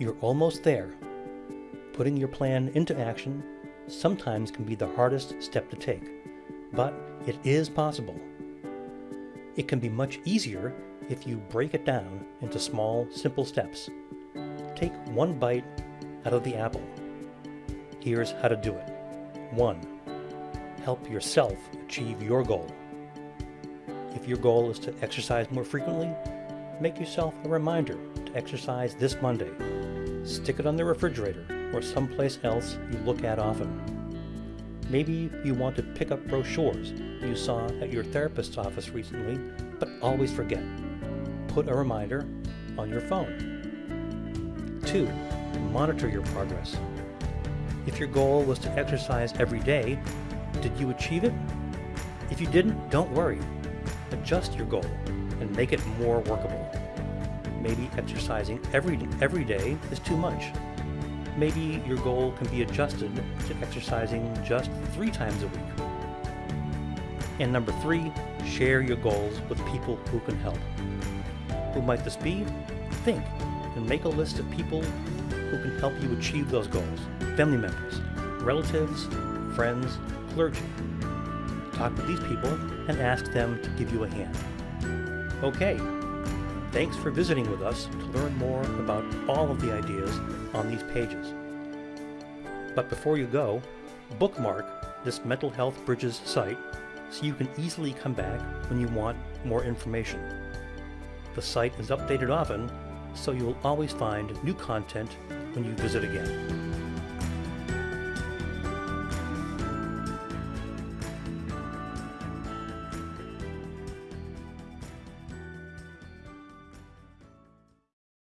You're almost there. Putting your plan into action sometimes can be the hardest step to take, but it is possible. It can be much easier if you break it down into small, simple steps. Take one bite out of the apple. Here's how to do it. 1. Help yourself achieve your goal. If your goal is to exercise more frequently, make yourself a reminder to exercise this Monday. Stick it on the refrigerator or someplace else you look at often. Maybe you want to pick up brochures you saw at your therapist's office recently, but always forget. Put a reminder on your phone. 2. Monitor your progress. If your goal was to exercise every day, did you achieve it? If you didn't, don't worry. Adjust your goal and make it more workable. Maybe exercising every, every day is too much. Maybe your goal can be adjusted to exercising just three times a week. And number three, share your goals with people who can help. Who might this be? Think and make a list of people who can help you achieve those goals. Family members, relatives, friends, clergy. Talk with these people and ask them to give you a hand. Okay, thanks for visiting with us to learn more about all of the ideas on these pages. But before you go, bookmark this Mental Health Bridges site so you can easily come back when you want more information. The site is updated often, so you will always find new content when you visit again.